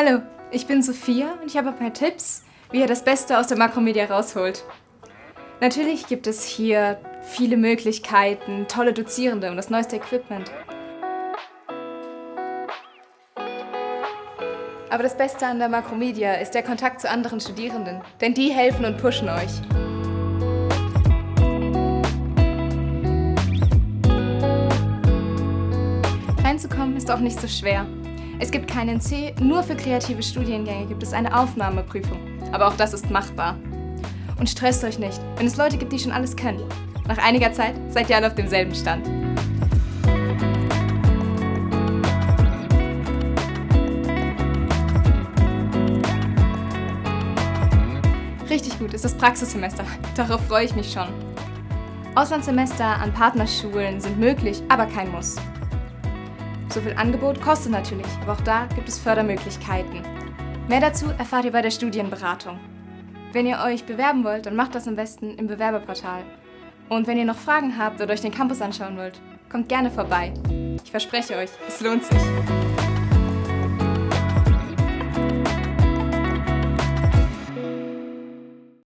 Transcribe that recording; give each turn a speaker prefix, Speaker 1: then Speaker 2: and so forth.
Speaker 1: Hallo, ich bin Sophia und ich habe ein paar Tipps, wie ihr das Beste aus der Makromedia rausholt. Natürlich gibt es hier viele Möglichkeiten, tolle Dozierende und das neueste Equipment. Aber das Beste an der Makromedia ist der Kontakt zu anderen Studierenden, denn die helfen und pushen euch. Reinzukommen ist auch nicht so schwer. Es gibt keinen C, nur für kreative Studiengänge gibt es eine Aufnahmeprüfung. Aber auch das ist machbar. Und stresst euch nicht, wenn es Leute gibt, die schon alles können. Nach einiger Zeit seid ihr alle auf demselben Stand. Richtig gut ist das Praxissemester. Darauf freue ich mich schon. Auslandssemester an Partnerschulen sind möglich, aber kein Muss. So viel Angebot kostet natürlich, aber auch da gibt es Fördermöglichkeiten. Mehr dazu erfahrt ihr bei der Studienberatung. Wenn ihr euch bewerben wollt, dann macht das am besten im Bewerberportal. Und wenn ihr noch Fragen habt oder euch den Campus anschauen wollt, kommt gerne vorbei. Ich verspreche euch, es lohnt sich.